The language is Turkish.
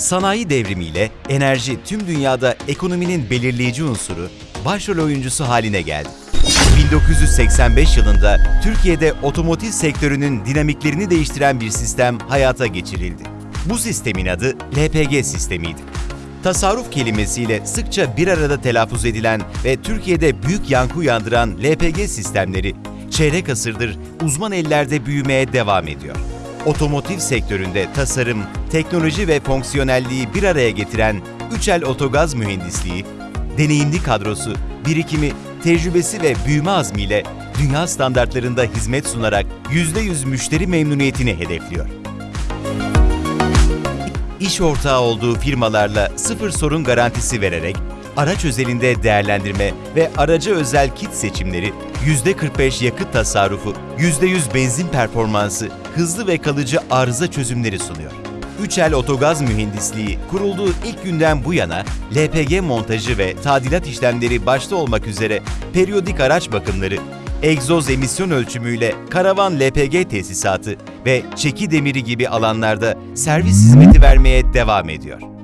Sanayi devrimiyle enerji tüm dünyada ekonominin belirleyici unsuru, başrol oyuncusu haline geldi. 1985 yılında Türkiye'de otomotiv sektörünün dinamiklerini değiştiren bir sistem hayata geçirildi. Bu sistemin adı LPG sistemiydi. Tasarruf kelimesiyle sıkça bir arada telaffuz edilen ve Türkiye'de büyük yankı uyandıran LPG sistemleri çeyrek asırdır uzman ellerde büyümeye devam ediyor. Otomotiv sektöründe tasarım, teknoloji ve fonksiyonelliği bir araya getiren Üçel Otogaz Mühendisliği, deneyimli kadrosu, birikimi, tecrübesi ve büyüme azmiyle dünya standartlarında hizmet sunarak %100 müşteri memnuniyetini hedefliyor. İş ortağı olduğu firmalarla sıfır sorun garantisi vererek araç özelinde değerlendirme ve araca özel kit seçimleri, %45 yakıt tasarrufu, %100 benzin performansı, hızlı ve kalıcı arıza çözümleri sunuyor. Üçel Otogaz Mühendisliği kurulduğu ilk günden bu yana LPG montajı ve tadilat işlemleri başta olmak üzere periyodik araç bakımları, egzoz emisyon ölçümüyle karavan LPG tesisatı ve çeki demiri gibi alanlarda servis hizmeti vermeye devam ediyor.